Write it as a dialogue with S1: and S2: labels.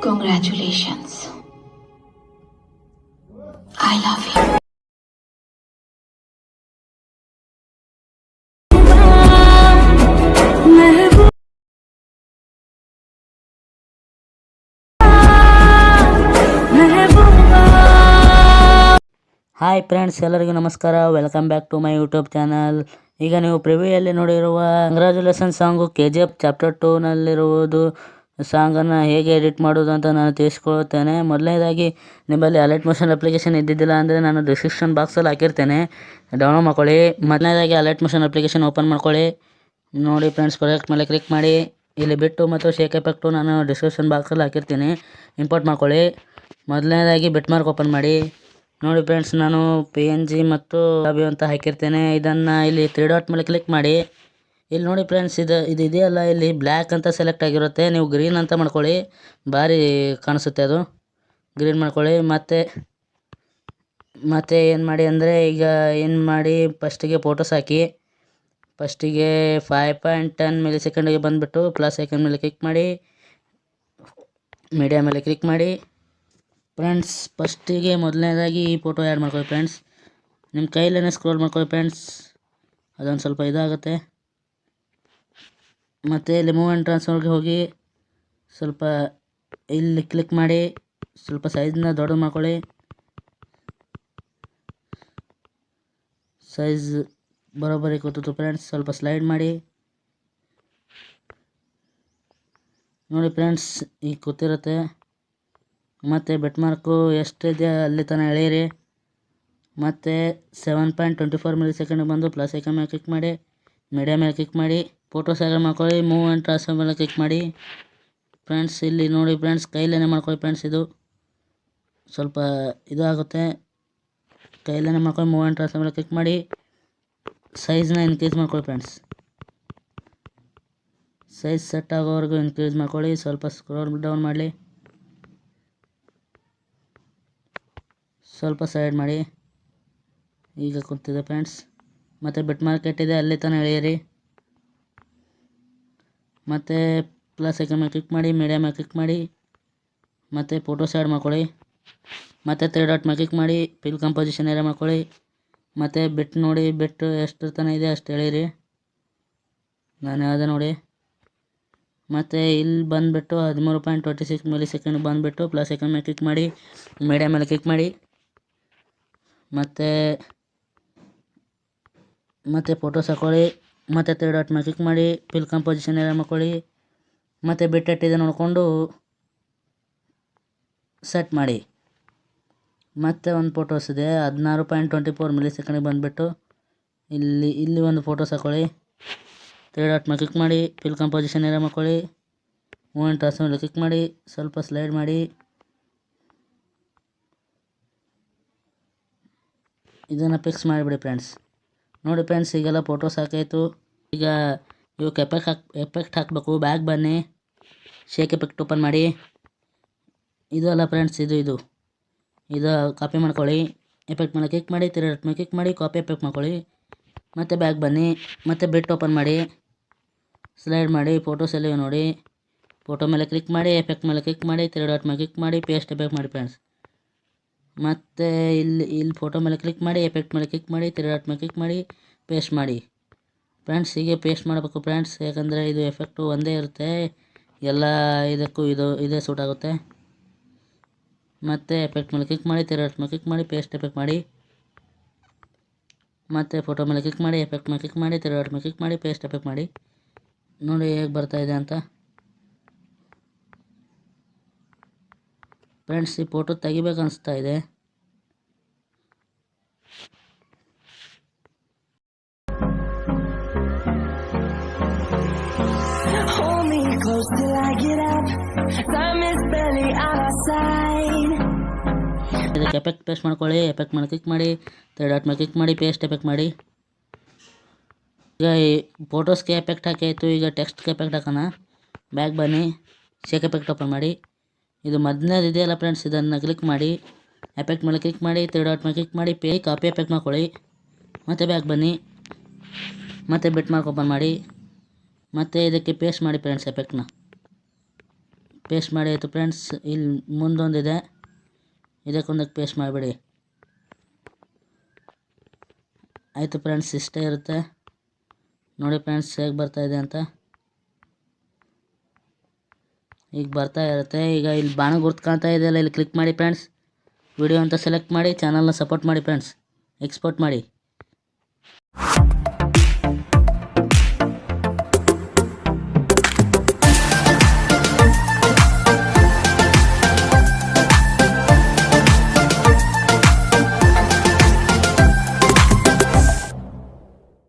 S1: Congratulations. I love you.
S2: Hi friends ಎಲ್ಲರಿಗೂ ನಮಸ್ಕಾರ welcome back to my YouTube channel ಈಗ ನೀವು ಪ್ರಿವ್ಯೂಯಲ್ಲಿ ನೋಡಿರುವ congratulation song K G F chapter ಟೂನಲ್ಲಿರುವುದು ಸಾಂಗನ್ನು ಹೇಗೆ ಎಡಿಟ್ ಮಾಡೋದು ಅಂತ ನಾನು ತಿಳಿಸ್ಕೊಳ್ತೇನೆ. ಮೊದಲನೇದಾಗಿ, ನಿಮ್ಮಲ್ಲಿ ಅಲರ್ಟ್ ಮೋಷನ್ ಅಪ್ಲಿಕೇಶನ್ ಇದ್ದಿದ್ದಿಲ್ಲ ಅಂದರೆ ನಾನು ಡಿಸ್ಕ್ರಿಪ್ಷನ್ ಬಾಕ್ಸಲ್ಲಿ ಹಾಕಿರ್ತೇನೆ. ಡೌನ್ಲೋಡ್ ಮಾಡ್ಕೊಳ್ಳಿ. ಮೊದಲನೇದಾಗಿ ಅಲರ್ಟ್ ಮೋಷನ್ ಅಪ್ಲಿಕೇಶನ್ ಓಪನ್ ಮಾಡ್ಕೊಳ್ಳಿ. ನೋಡಿ ಫ್ರೆಂಡ್ಸ್ ಪ್ರಾಜೆಕ್ಟ್ ಮೇಲೆ ಕ್ಲಿಕ್ ಮಾಡಿ. ಇಲ್ಲಿ ಬಿಟ್ಟು ಮತ್ತು ಶೇಕ್ ಎಫೆಕ್ಟು ನಾನು ಡಿಸ್ಕ್ರಿಪ್ಷನ್ ಬಾಕ್ಸಲ್ಲಿ ಹಾಕಿರ್ತೀನಿ. ಇಂಪೋರ್ಟ್ ಮಾಡ್ಕೊಳ್ಳಿ. ಮೊದಲನೇದಾಗಿ ಬಿಟ್ ಮಾರ್ಕ್ ಓಪನ್ ಮಾಡಿ. ನೋಡಿ ಫ್ರೆಂಡ್ಸ್ ನಾನು ಪಿ ಎನ್ ಜಿ ಮತ್ತು ಅಂತ ಹಾಕಿರ್ತೇನೆ. ಇದನ್ನು ಇಲ್ಲಿ ತ್ರೀ ಡಾಟ್ ಮೇಲೆ ಕ್ಲಿಕ್ ಮಾಡಿ. ಇಲ್ಲಿ ನೋಡಿ ಫ್ರೆಂಡ್ಸ್ ಇದು ಇದು ಇದೆಯಲ್ಲ, ಇಲ್ಲಿ ಬ್ಲ್ಯಾಕ್ ಅಂತ ಸೆಲೆಕ್ಟ್ ಆಗಿರುತ್ತೆ. ನೀವು ಗ್ರೀನ್ ಅಂತ ಮಾಡ್ಕೊಳ್ಳಿ. ಭಾರಿ ಕಾಣಿಸುತ್ತೆ ಅದು. ಗ್ರೀನ್ ಮಾಡ್ಕೊಳ್ಳಿ. ಮತ್ತು ಮತ್ತು ಏನು ಮಾಡಿ ಅಂದರೆ, ಈಗ ಏನು ಮಾಡಿ ಫಸ್ಟಿಗೆ ಫೋಟೋಸ್ ಹಾಕಿ ಫಸ್ಟಿಗೆ ಫೈವ್ ಪಾಯಿಂಟ್ ಟೆನ್ ಮಿಲಿ ಸೆಕೆಂಡಿಗೆ ಬಂದುಬಿಟ್ಟು ಪ್ಲಸ್ ಸೆಕೆಂಡ್ ಮೇಲೆ ಕ್ಲಿಕ್ ಮಾಡಿ ಮೀಡಿಯಾ ಮೇಲೆ ಕ್ಲಿಕ್ ಮಾಡಿ. ಫ್ರೆಂಡ್ಸ್ ಫಸ್ಟಿಗೆ ಮೊದಲನೇದಾಗಿ ಈ ಫೋಟೋ ಆ್ಯಡ್ ಮಾಡ್ಕೊಳ್ಳಿ ಫ್ರೆಂಡ್ಸ್ ನಿಮ್ಮ ಕೈಲೇ ಸ್ಕ್ರೋಲ್ ಮಾಡ್ಕೊಳ್ಳಿ ಫ್ರೆಂಡ್ಸ್ ಅದೊಂದು ಸ್ವಲ್ಪ ಇದಾಗುತ್ತೆ. ಮತ್ತು ಇಲ್ಲಿ ಮೂವ್ ಆ್ಯಂಡ್ ಟ್ರಾನ್ಸ್ಫರ್ಗೆ ಹೋಗಿ ಸ್ವಲ್ಪ ಇಲ್ಲಿ ಕ್ಲಿಕ್ ಮಾಡಿ, ಸ್ವಲ್ಪ ಸೈಜನ್ನ ದೊಡ್ಡದು ಮಾಡ್ಕೊಳ್ಳಿ. ಸೈಜ್ ಬರೋಬ್ಬರಿ ಕೂತು ಫ್ರೆಂಡ್ಸ್ ಸ್ವಲ್ಪ ಸ್ಲೈಡ್ ಮಾಡಿ. ನೋಡಿ ಫ್ರೆಂಡ್ಸ್ ಈಗ ಕೂತಿರುತ್ತೆ ಮತ್ತು ಬೆಟ್ ಮಾರ್ಕು ಎಷ್ಟಿದೆ ಅಲ್ಲಿ ತನಕ ಎಳೆಯಿರಿ. ಮತ್ತು seven point twenty four millisecond ಬಂದು ಪ್ಲಸ್ ಐಕನ್ ಮೇಲೆ ಕ್ಲಿಕ್ ಮಾಡಿ ಮೀಡಿಯಾ ಮೇಲೆ ಕ್ಲಿಕ್ ಮಾಡಿ. ಫೋಟೋಸ್ ಸೆಲೆಕ್ಟ್ ಮಾಡ್ಕೊಳ್ಳಿ ಮೂವ್ ಆ್ಯಂಡ್ ಟ್ರಾನ್ಸ್ಫರ್ ಮೇಲೆ ಕ್ಲಿಕ್ ಮಾಡಿ. ಫ್ರೆಂಡ್ಸ್ ಇಲ್ಲಿ ನೋಡಿ ಫ್ರೆಂಡ್ಸ್ ಕೈಲೇ ಮಾಡ್ಕೊಳ್ಳಿ ಫ್ರೆಂಡ್ಸ್ ಇದು. ಸ್ವಲ್ಪ ಇದಾಗುತ್ತೆ ಕೈಲೇ ಮಾಡ್ಕೊಳ್ಳಿ ಮೂವ್ ಆ್ಯಂಡ್ ಟ್ರಾನ್ಸ್ಫರ್ ಮೇಲೆ ಕ್ಲಿಕ್ ಮಾಡಿ. ಸೈಜ್ನ ಇನ್ಕ್ರೀಸ್ ಮಾಡ್ಕೊಳ್ಳಿ ಫ್ರೆಂಡ್ಸ್ ಸೈಜ್ ಸೆಟ್ ಆಗೋವರೆಗೂ ಇನ್ಕ್ರೀಸ್ ಮಾಡ್ಕೊಳ್ಳಿ. ಸ್ವಲ್ಪ ಸ್ಕ್ರೋಲ್ ಡೌನ್ ಮಾಡಲಿ. ಸ್ವಲ್ಪ ಸೈಡ್ ಮಾಡಿ. ಈಗ ಕೂತಿದೆ ಫ್ರೆಂಡ್ಸ್ ಮತ್ತು ಬಿಟ್ ಮಾರ್ಕೆಟ್ ಇದೆ, ಅಲ್ಲಿ ತನಕ ಎಳೆಯಿರಿ. ಮತ್ತು ಪ್ಲಸ್ ಐಕನ್ ಮೇಲೆ ಕ್ಲಿಕ್ ಮಾಡಿ ಮೀಡಿಯಾ ಮೇಲೆ ಕ್ಲಿಕ್ ಮಾಡಿ, ಮತ್ತು ಫೋಟೋಸ್ ಆ್ಯಡ್ ಮಾಡ್ಕೊಳ್ಳಿ, ಮತ್ತು ತ್ರೀ ಡಾಟ್ ಮೇಲೆ ಕ್ಲಿಕ್ ಮಾಡಿ ಪಿಲ್ ಕಂಪೋಸಿಷನ್ ಏರಿಯಾ ಮಾಡ್ಕೊಳ್ಳಿ, ಮತ್ತು ಬಿಟ್ ನೋಡಿ ಬಿಟ್ಟು ಎಷ್ಟು ತನಕ ಇದೆ ಅಷ್ಟು ಹೇಳಿರಿ ನಾನು ಯಾವುದೇ ನೋಡಿ. ಮತ್ತು ಇಲ್ಲಿ ಬಂದುಬಿಟ್ಟು ಹದಿಮೂರು point twenty six millisecond ಬಂದುಬಿಟ್ಟು ಪ್ಲಸ್ ಐಕನ್ ಮೇಲೆ ಕ್ಲಿಕ್ ಮಾಡಿ ಮೀಡಿಯಾ ಮೇಲೆ ಕ್ಲಿಕ್ ಮಾಡಿ, ಮತ್ತು ಮತ್ತು ಫೋಟೋಸ್ ಹಾಕ್ಕೊಳ್ಳಿ ಮತ್ತು ತ್ರೀ ಡಾಟ್ ಮೇಲೆ ಕ್ಲಿಕ್ ಮಾಡಿ ಪಿಲ್ ಕಂಪೋಸಿಷನ್ ಎಲ್ಲ ಮಾಡ್ಕೊಳ್ಳಿ. ಮತ್ತು ಬಿಟ್ಟೆಟ್ಟಿದೆ ನೋಡಿಕೊಂಡು ಸೆಟ್ ಮಾಡಿ. ಮತ್ತೆ ಒಂದು ಫೋಟೋಸ್ ಇದೆ, ಹದಿನಾರು ಪಾಯಿಂಟ್ ಟ್ವೆಂಟಿ ಫೋರ್ ಮಿಲಿ ಸೆಕೆಂಡಿಗೆ ಬಂದುಬಿಟ್ಟು ಇಲ್ಲಿ ಇಲ್ಲಿ ಒಂದು ಫೋಟೋಸ್ ಹಾಕ್ಕೊಳ್ಳಿ ತ್ರೀ ಡಾಟ್ ಮೇಲೆ ಕ್ಲಿಕ್ ಮಾಡಿ ಫಿಲ್ ಕಂಪೋಸಿಷನ್ ಏರಿಯಾ ಮಾಡ್ಕೊಳ್ಳಿ. ಮೂಮೆಂಟ್ ಟ್ರಾನ್ಸ್ ಮೇಲೆ ಕ್ಲಿಕ್ ಮಾಡಿ, ಸ್ವಲ್ಪ ಸ್ಲೈಡ್ ಮಾಡಿ. ಇದನ್ನು ಫಿಕ್ಸ್ ಮಾಡಿಬಿಡಿ ಫ್ರೆಂಡ್ಸ್ ನೋಡಿ ಫ್ರೆಂಡ್ಸ್ ಈಗೆಲ್ಲ ಫೋಟೋಸ್ ಸಾಕಾಯಿತು. ಈಗ ಇವಕ್ಕೆ ಎಫೆಕ್ಟ್ ಹಾಕ್ ಎಫೆಕ್ಟ್ ಹಾಕಬೇಕು ಬ್ಯಾಗ್ ಬನ್ನಿ. ಶೇಕ್ ಎಫೆಕ್ಟ್ ಓಪನ್ ಮಾಡಿ. ಇದು ಅಲ್ಲ ಫ್ರೆಂಡ್ಸ್ ಇದು ಇದು. ಇದು ಕಾಪಿ ಮಾಡ್ಕೊಳ್ಳಿ. ಎಫೆಕ್ಟ್ ಮೇಲೆ ಕ್ಲಿಕ್ ಮಾಡಿ ತಿರ ಮೇಲೆ ಕ್ಲಿಕ್ ಮಾಡಿ ಕಾಪಿ ಎಫೆಕ್ಟ್ ಮಾಡ್ಕೊಳ್ಳಿ. ಮತ್ತು ಬ್ಯಾಗ್ ಬನ್ನಿ. ಮತ್ತು ಬೆಟ್ ಓಪನ್ ಮಾಡಿ. ಸ್ಲೈಡ್ ಮಾಡಿ ಫೋಟೋಸ್ ಎಲ್ಲ ನೋಡಿ. ಫೋಟೋ ಮೇಲೆ ಕ್ಲಿಕ್ ಮಾಡಿ ಎಫೆಕ್ಟ್ ಮೇಲೆ ಕ್ಲಿಕ್ ಮಾಡಿ ತಿರ ಡಾಟ್ ಮೇಲೆ ಕ್ಲಿಕ್ ಮಾಡಿ ಪೇಸ್ಟ್ ಎಫೆಕ್ಟ್ ಮಾಡಿ ಫ್ರೆಂಡ್ಸ್ ಮತ್ತು ಇಲ್ಲಿ ಇಲ್ಲಿ ಫೋಟೋ ಮೇಲೆ ಕ್ಲಿಕ್ ಮಾಡಿ ಎಫೆಕ್ಟ್ ಮೇಲೆ ಕ್ಲಿಕ್ ಮಾಡಿ ತಿರುಗಿ ಡಾಟ್ ಮೇಲೆ ಕ್ಲಿಕ್ ಮಾಡಿ ಪೇಸ್ಟ್ ಮಾಡಿ. ಫ್ರೆಂಡ್ಸ್ ಹೀಗೆ ಪೇಸ್ಟ್ ಮಾಡಬೇಕು ಫ್ರೆಂಡ್ಸ್ ಯಾಕಂದರೆ ಇದು ಎಫೆಕ್ಟು ಒಂದೇ ಇರುತ್ತೆ. ಎಲ್ಲ ಇದಕ್ಕೂ ಇದು, ಇದೇ ಸೂಟ್ ಆಗುತ್ತೆ. ಮತ್ತು ಎಫೆಕ್ಟ್ ಮೇಲೆ ಕ್ಲಿಕ್ ಮಾಡಿ ತಿರುಗಿ ಮೇಲೆ ಕ್ಲಿಕ್ ಮಾಡಿ ಪೇಸ್ಟ್ ಎಫೆಕ್ಟ್ ಮಾಡಿ. ಮತ್ತು ಫೋಟೋ ಮೇಲೆ ಕ್ಲಿಕ್ ಮಾಡಿ ಎಫೆಕ್ಟ್ ಮೇಲೆ ಕ್ಲಿಕ್ ಮಾಡಿ ತಿರುಗಿ ಮೇಲೆ ಕ್ಲಿಕ್ ಮಾಡಿ ಪೇಸ್ಟ್ ಎಫೆಕ್ಟ್ ಮಾಡಿ. ನೋಡಿ ಹೇಗೆ ಬರ್ತಾ ಇದೆ ಅಂತ. ಫ್ರೆಂಡ್ಸ್ ಈ ಫೋಟೋ ತೆಗಿಬೇಕು ಅನಿಸ್ತಾ ಇದೆ. ಇದಕ್ಕೆ ಎಫೆಕ್ಟ್ ಪೇಸ್ಟ್ ಮಾಡ್ಕೊಳ್ಳಿ ಎಫೆಕ್ಟ್ ಮೇಲೆ ಕ್ಲಿಕ್ ಮಾಡಿ. ತರ್ಡ್ ಡಾಟ್ ಮೇಲೆ ಕ್ಲಿಕ್ ಮಾಡಿ ಪೇಸ್ಟ್ ಎಫೆಕ್ಟ್ ಮಾಡಿ. ಈಗ ಈ ಫೋಟೋಸ್ಗೆ ಎಫೆಕ್ಟ್ ಹಾಕಾಯಿತು ಈಗ ಟೆಕ್ಸ್ಟ್ಗೆ ಎಫೆಕ್ಟ್ ಹಾಕೋಣ. ಬ್ಯಾಗ್ ಬನ್ನಿ ಶೇಕ್ ಎಫೆಕ್ಟ್ ಓಪನ್ ಮಾಡಿ. ಇದು ಮೊದಲನೇದು ಇದೆಯಲ್ಲ ಫ್ರೆಂಡ್ಸ್ ಇದನ್ನು ಕ್ಲಿಕ್ ಮಾಡಿ ಎಫೆಕ್ಟ್ ಮೇಲೆ ಕ್ಲಿಕ್ ಮಾಡಿ ತ್ರೀ ಡಾಟ್ ಮೇಲೆ ಕ್ಲಿಕ್ ಮಾಡಿ ಪೇ ಕಾಪಿ ಎಫೆಕ್ಟ್ ಮಾಡ್ಕೊಳ್ಳಿ. ಮತ್ತು ಬ್ಯಾಕ್ ಬನ್ನಿ. ಮತ್ತು ಬಿಟ್ ಮಾರ್ಕ್ ಓಪನ್ ಮಾಡಿ. ಮತ್ತು ಇದಕ್ಕೆ ಪೇಸ್ಟ್ ಮಾಡಿ ಫ್ರೆಂಡ್ಸ್ ಎಫೆಕ್ಟ್ನ ಪೇಸ್ಟ್ ಮಾಡಿ ಆಯಿತು ಫ್ರೆಂಡ್ಸ್ ಇಲ್ಲಿ ಮುಂದೊಂದಿದೆ. ಇದಕ್ಕೊಂದಕ್ಕೆ ಪೇಸ್ಟ್ ಮಾಡಿಬಿಡಿ. ಆಯಿತು ಫ್ರೆಂಡ್ಸ್ ಇಷ್ಟೇ ಇರುತ್ತೆ. ನೋಡಿ ಫ್ರೆಂಡ್ಸ್ ಹೇಗೆ ಬರ್ತಾಯಿದೆ ಅಂತ. ಈಗ ಬರ್ತಾ ಇರುತ್ತೆ. ಈಗ ಇಲ್ಲಿ ಬಾಣ ಗುರ್ತು ಕಾಣ್ತಾ ಇದೆಯಲ್ಲ ಇಲ್ಲಿ ಕ್ಲಿಕ್ ಮಾಡಿ ಫ್ರೆಂಡ್ಸ್ ವಿಡಿಯೋ ಅಂತ ಸೆಲೆಕ್ಟ್ ಮಾಡಿ ಚಾನಲ್ನ ಸಪೋರ್ಟ್ ಮಾಡಿ ಫ್ರೆಂಡ್ಸ್ ಎಕ್ಸ್ಪೋರ್ಟ್ ಮಾಡಿ.